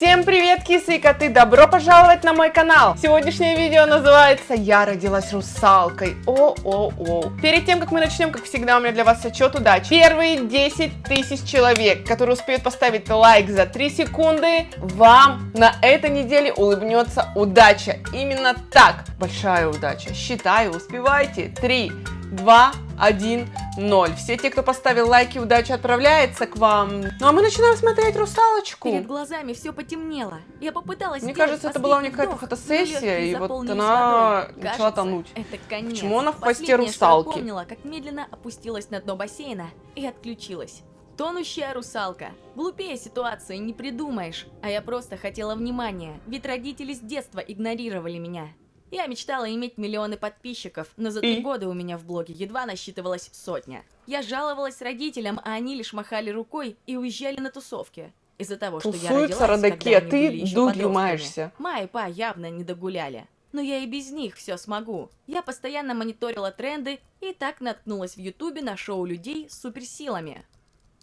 Всем привет, кисы и коты! Добро пожаловать на мой канал! Сегодняшнее видео называется «Я родилась русалкой». О-о-о. Перед тем, как мы начнем, как всегда, у меня для вас отчет удачи. Первые 10 тысяч человек, которые успеют поставить лайк за 3 секунды, вам на этой неделе улыбнется удача. Именно так. Большая удача. Считаю, успевайте. 3, 2, 1, 0. Все те, кто поставил лайки, удача отправляется к вам. Ну а мы начинаем смотреть русалочку. Перед глазами все потемнело. Я попыталась Мне кажется, это была у нее какая-то фотосессия, и вот она водой. начала Кажется, тонуть. Это конец. Почему она в Последнее, что я русалки? помнила, как медленно опустилась на дно бассейна и отключилась. Тонущая русалка. Глупее ситуации не придумаешь. А я просто хотела внимания, ведь родители с детства игнорировали меня. Я мечтала иметь миллионы подписчиков, но за три года у меня в блоге едва насчитывалась сотня. Я жаловалась родителям, а они лишь махали рукой и уезжали на тусовки. Из-за того, что я Тусуются родилась, родаки, а ты были еще дурью подростками. маешься. Ма и па явно не догуляли. Но я и без них все смогу. Я постоянно мониторила тренды и так наткнулась в ютубе на шоу людей с суперсилами.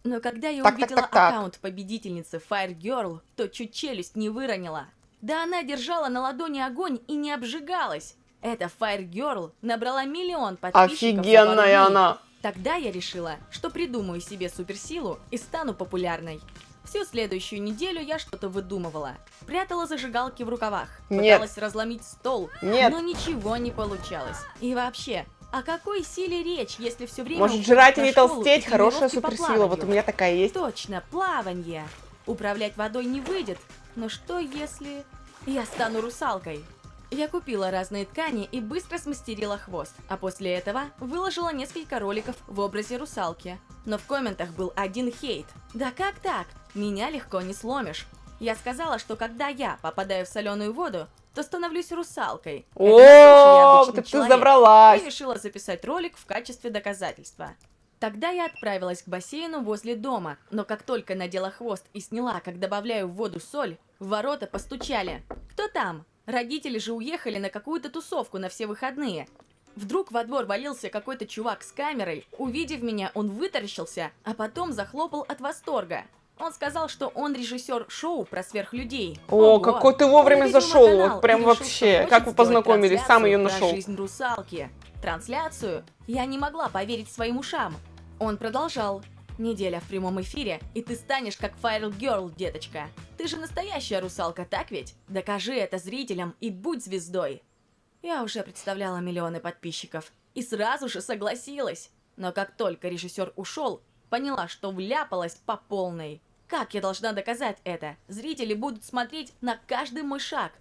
Но когда я Так, так, увидела так, так. аккаунт победительницы Fire Girl, то чуть челюсть не выронила. Да она держала на ладони огонь и не обжигалась. Эта Fire Girl набрала миллион подписчиков Офигенная она. Тогда я решила, что придумаю себе суперсилу и стану популярной. Всю следующую неделю я что-то выдумывала. Прятала зажигалки в рукавах, Нет. пыталась разломить стол, Нет. но ничего не получалось. И вообще, о какой силе речь, если все время Может жрать и не толстеть, хорошая суперсила. Вот у меня такая есть. Точно, плаванье. Управлять водой не выйдет, но что если... Я стану русалкой? Я купила разные ткани и быстро смастерила хвост, а после этого выложила несколько роликов в образе русалки. Но в комментах был один хейт. Да как так? Меня легко не сломишь. Я сказала, что когда я попадаю в соленую воду, то становлюсь русалкой. О, ты человек. забралась. И решила записать ролик в качестве доказательства. Тогда я отправилась к бассейну возле дома, но как только надела хвост и сняла, как добавляю в воду соль, в ворота постучали. Кто там? Родители же уехали на какую-то тусовку на все выходные. Вдруг во двор валился какой-то чувак с камерой. Увидев меня, он вытаращился, а потом захлопал от восторга. Он сказал, что он режиссер шоу про сверхлюдей. О, Ого! какой ты вовремя зашел, канал вот прям решил, вообще. Как вы познакомились? Сам ее нашел. жизнь русалки. Трансляцию? Я не могла поверить своим ушам. Он продолжал. Неделя в прямом эфире, и ты станешь как Fire Girl, деточка. Ты же настоящая русалка, так ведь? Докажи это зрителям и будь звездой. Я уже представляла миллионы подписчиков и сразу же согласилась. Но как только режиссер ушел, поняла, что вляпалась по полной. Как я должна доказать это? Зрители будут смотреть на каждый мой шаг.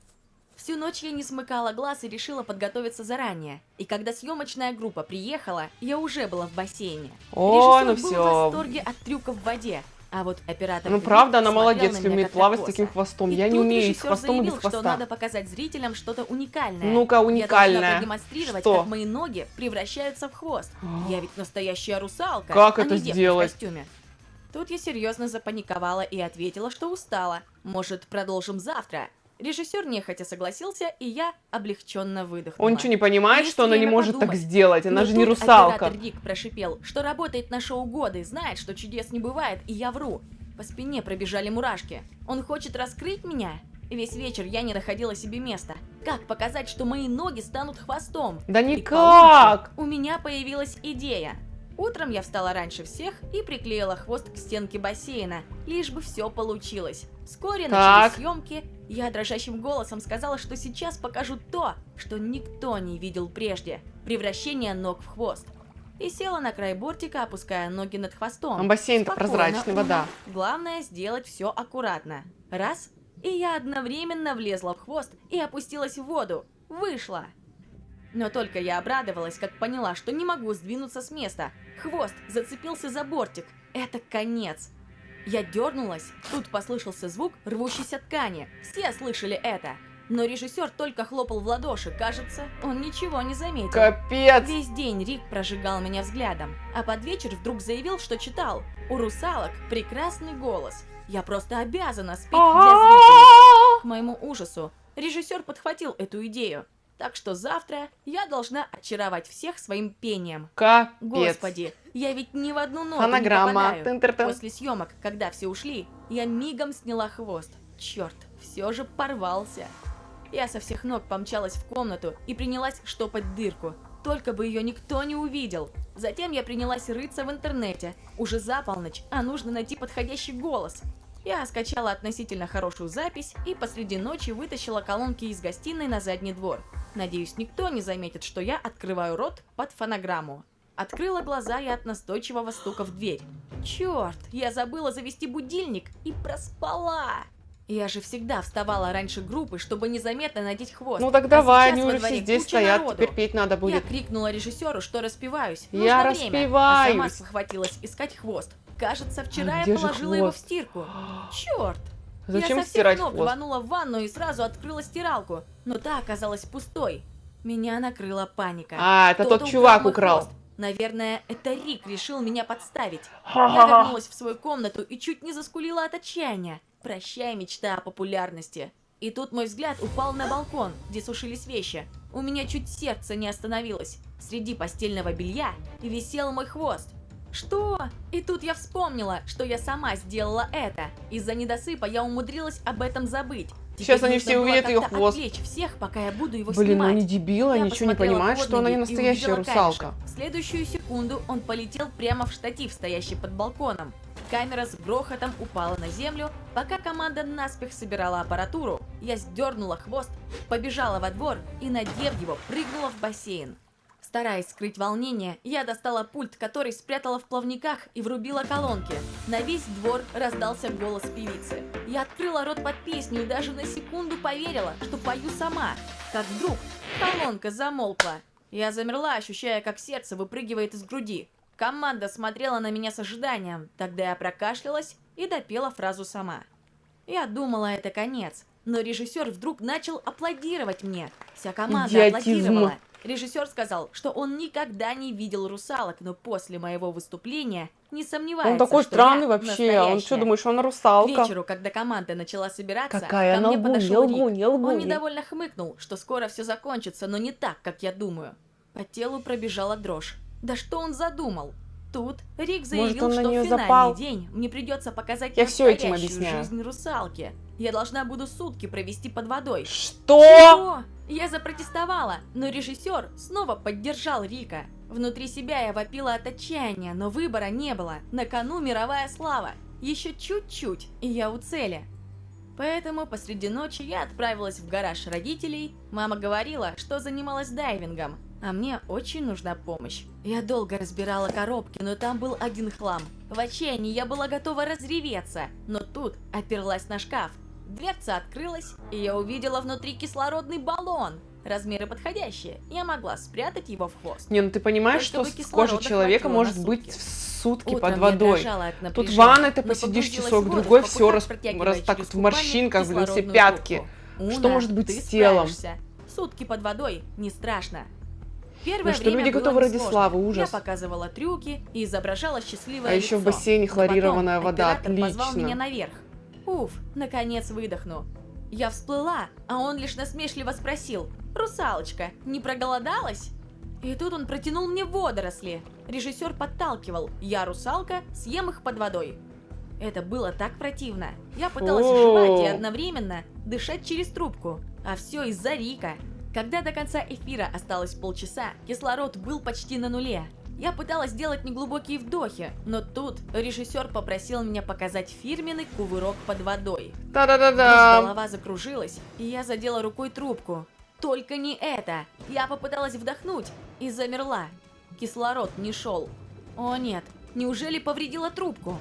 Всю ночь я не смыкала глаз и решила подготовиться заранее. И когда съемочная группа приехала, я уже была в бассейне. Ой, Режиссер ну был в восторге от трюка в воде. А вот оператор Ну правда, она молодец, умеет плавать с таким хвостом. И Я не умею с хвостом, и без заявил, что хвоста. надо показать зрителям что-то уникальное. Ну-ка, Я должна уникальное. продемонстрировать, Что? как мои ноги превращаются в хвост. Я ведь настоящая русалка, Как а это не сделать? в костюме. Тут я серьезно запаниковала и ответила, что устала. Может, продолжим завтра? Режиссер нехотя согласился, и я облегченно выдохнула. Он что, не понимает, Есть что она не может так подумать. сделать? Она Но же не русалка. Рик прошипел, что работает на шоу годы, знает, что чудес не бывает, и я вру. По спине пробежали мурашки. Он хочет раскрыть меня? Весь вечер я не находила себе места. Как показать, что мои ноги станут хвостом? Да никак. У меня появилась идея. Утром я встала раньше всех и приклеила хвост к стенке бассейна, лишь бы все получилось. Вскоре Так. начались съемки. Я дрожащим голосом сказала, что сейчас покажу то, что никто не видел прежде. Превращение ног в хвост. И села на край бортика, опуская ноги над хвостом. А бассейн-то прозрачный, вода. Главное сделать все аккуратно. Раз, и я одновременно влезла в хвост и опустилась в воду. Вышла. Но только я обрадовалась, как поняла, что не могу сдвинуться с места. Хвост зацепился за бортик. Это конец. Я дернулась, тут послышался звук рвущейся ткани. Все слышали это. Но режиссер только хлопал в ладоши, кажется, он ничего не заметил. Капец. Весь день Рик прожигал меня взглядом, а под вечер вдруг заявил, что читал. У русалок прекрасный голос. Я просто обязана спеть для зрителей. К моему ужасу, режиссер подхватил эту идею. Так что завтра я должна очаровать всех своим пением. Капец. Господи, я ведь ни в одну ноту не попадаю. Тын-тыр-тын. После съемок, когда все ушли, я мигом сняла хвост. черт, все же порвался. Я со всех ног помчалась в комнату и принялась штопать дырку. Только бы ее никто не увидел. Затем я принялась рыться в интернете. Уже за полночь, а нужно найти подходящий голос. Я скачала относительно хорошую запись и посреди ночи вытащила колонки из гостиной на задний двор. Надеюсь, никто не заметит, что я открываю рот под фонограмму. Открыла глаза я от настойчивого стука в дверь. Черт, я забыла завести будильник и проспала. Я же всегда вставала раньше группы, чтобы незаметно надеть хвост. Ну так давай, а они уже все здесь стоят, народу. теперь петь надо будет. Я крикнула режиссеру, что распеваюсь. Нужно я время, распеваюсь. А сама спохватилась искать хвост. Кажется, вчера а я положила его в стирку. Черт! Зачем я стирать ног хвост? рванула в ванну и сразу открыла стиралку, но та оказалась пустой. Меня накрыла паника. А, это тот чувак украл. Хвост. Наверное, это Рик решил меня подставить. Я вернулась в свою комнату и чуть не заскулила от отчаяния. Прощай, мечта о популярности. И тут мой взгляд упал на балкон, где сушились вещи. У меня чуть сердце не остановилось. Среди постельного белья висел мой хвост. Что? И тут я вспомнила, что я сама сделала это. Из-за недосыпа я умудрилась об этом забыть. Теперь Сейчас они все увидят ее хвост. всех, пока я буду его Блин, снимать. ну не дебила, я ничего не понимает, что она не настоящая русалка. Камешек. В следующую секунду он полетел прямо в штатив, стоящий под балконом. Камера с грохотом упала на землю, пока команда наспех собирала аппаратуру. Я сдернула хвост, побежала во двор и, надев его, прыгнула в бассейн. Стараясь скрыть волнение, я достала пульт, который спрятала в плавниках и врубила колонки. На весь двор раздался голос певицы. Я открыла рот под песню и даже на секунду поверила, что пою сама. Как вдруг колонка замолкла. Я замерла, ощущая, как сердце выпрыгивает из груди. Команда смотрела на меня с ожиданием, тогда я прокашлялась и допела фразу сама. Я думала, это конец, но режиссер вдруг начал аплодировать мне. Вся команда Идиотизм. аплодировала. Режиссер сказал, что он никогда не видел русалок, но после моего выступления не сомневается, Он такой что странный вообще. настоящая. Он что, думаешь, он русалка? К вечеру, когда команда начала собираться, Какая ко мне лгу, подошел не лгу, не лгу. Он недовольно хмыкнул, что скоро все закончится, но не так, как я думаю. По телу пробежала дрожь. Да что он задумал? Тут Рик заявил, Может, что в финальный запал? день мне придется показать Я все этим объясняю. жизнь русалки. Я должна буду сутки провести под водой. Что? Чего? Я запротестовала, но режиссер снова поддержал Рика. Внутри себя я вопила от отчаяния, но выбора не было. На кону мировая слава. Еще чуть-чуть, и я у цели. Поэтому посреди ночи я отправилась в гараж родителей. Мама говорила, что занималась дайвингом, а мне очень нужна помощь. Я долго разбирала коробки, но там был один хлам. В отчаянии я была готова разреветься, но тут оперлась на шкаф. Дверца открылась, и я увидела внутри кислородный баллон. Размеры подходящие, я могла спрятать его в хвост. Не, ну ты понимаешь, Только что кислорода человека может быть сутки. в сутки Утром под водой. Тут в ванной ты посидишь часок другой, в все раз, раз так вот в морщинках, блин, все пятки. трубку. Что Уна, может быть с телом? справишься. Сутки под водой не страшно. Первое Ну что, время люди готовы ради славы, ужас. Я показывала трюки и изображала счастливое А еще в лицо. бассейне Но потом хлорированная вода, оператор позвал отлично. меня наверх. Уф, наконец выдохну. Я всплыла, а он лишь насмешливо спросил. «Русалочка, не проголодалась?» И тут он протянул мне водоросли. Режиссер подталкивал. Я русалка, съем их под водой. Это было так противно. Я пыталась жевать и одновременно дышать через трубку. А все из-за Рика. Когда до конца эфира осталось полчаса, кислород был почти на нуле. Я пыталась сделать неглубокие вдохи, но тут режиссер попросил меня показать фирменный кувырок под водой. Вдруг Да-да-да-да. голова закружилась, и я задела рукой трубку. Только не это! Я попыталась вдохнуть и замерла. Кислород не шел. О нет, неужели повредила трубку?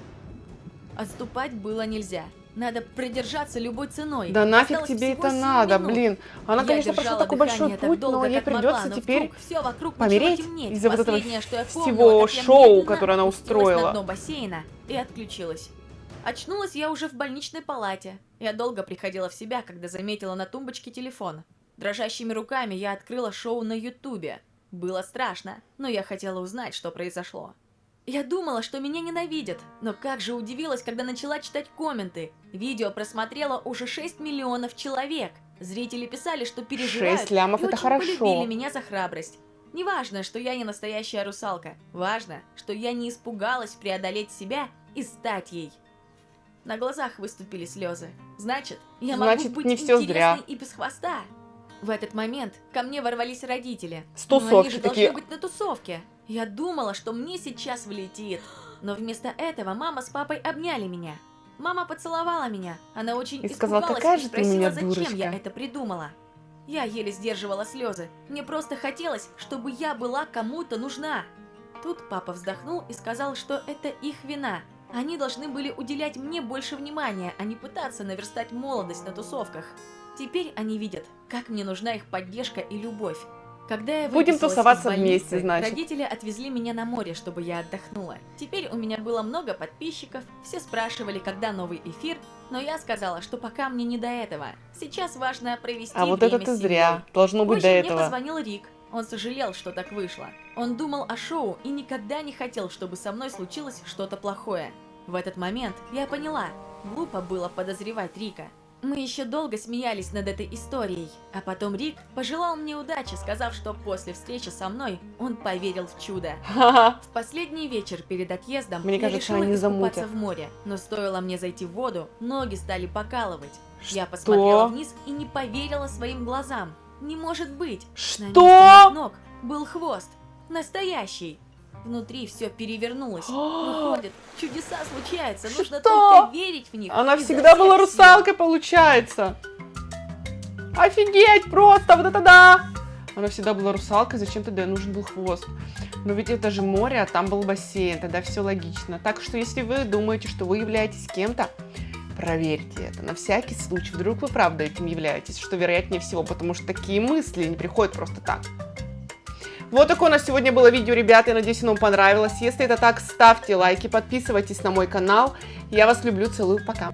Отступать было нельзя. Надо продержаться любой ценой. Да нафиг Осталось тебе это надо, минут. блин. Она, Я конечно, прошла такой большой так путь, долго, но ей могла, придется но теперь всё вокруг помереть из-за вот этого что я всего шоу, которое она устроила. на дно бассейна и отключилась. Очнулась я уже в больничной палате. Я долго приходила в себя, когда заметила на тумбочке телефон. Дрожащими руками я открыла шоу на ютубе. Было страшно, но я хотела узнать, что произошло. Я думала, что меня ненавидят, но как же удивилась, когда начала читать комменты. Видео просмотрело уже 6 миллионов человек. Зрители писали, что переживают Шесть лямов и это очень хорошо. полюбили меня за храбрость. Не важно, что я не настоящая русалка. Важно, что я не испугалась преодолеть себя и стать ей. На глазах выступили слезы. Значит, я Значит, могу быть не всё интересной зря. и без хвоста. В этот момент ко мне ворвались родители. С Но они тусовки же такие. должны быть на тусовке. Я думала, что мне сейчас влетит. Но вместо этого мама с папой обняли меня. Мама поцеловала меня. Она очень И сказала, «Какая и же ты меня зачем я дурочка». это придумала. Я еле сдерживала слезы. Мне просто хотелось, чтобы я была кому-то нужна. Тут папа вздохнул и сказал, что это их вина. Они должны были уделять мне больше внимания, а не пытаться наверстать молодость на тусовках. Теперь они видят, как мне нужна их поддержка и любовь. Когда я Будем тусоваться больницы, вместе, значит. Родители отвезли меня на море, чтобы я отдохнула. Теперь у меня было много подписчиков, все спрашивали, когда новый эфир, но я сказала, что пока мне не до этого. Сейчас важно провести А вот время это ты зря. Должно быть Позже до мне этого. позвонил Рик. Он сожалел, что так вышло. Он думал о шоу и никогда не хотел, чтобы со мной случилось что-то плохое. В этот момент я поняла, глупо было подозревать Рика. Мы еще долго смеялись над этой историей, а потом Рик пожелал мне удачи, сказав, что после встречи со мной он поверил в чудо. В последний вечер перед отъездом Мне я кажется, решила они искупаться в море, но стоило мне зайти в воду, ноги стали покалывать. Я Что? посмотрела вниз и не поверила своим глазам. Не может быть! На Что? моих ног был хвост. Настоящий. Внутри все перевернулось. Выходит, чудеса случаются, нужно Что? только верить в них. Она всегда была русалкой, получается. Офигеть, просто, вот это да! Она всегда была русалкой, зачем тогда нужен был хвост? Но ведь это же море, а там был бассейн, тогда все логично. Так что если вы думаете, что вы являетесь кем-то, проверьте это на всякий случай. Вдруг вы правда этим являетесь, что вероятнее всего, потому что такие мысли не приходят просто так. Вот такое у нас сегодня было видео, ребята. Я надеюсь, оно вам понравилось. Если это так, ставьте лайки, подписывайтесь на мой канал. Я вас люблю, целую, пока.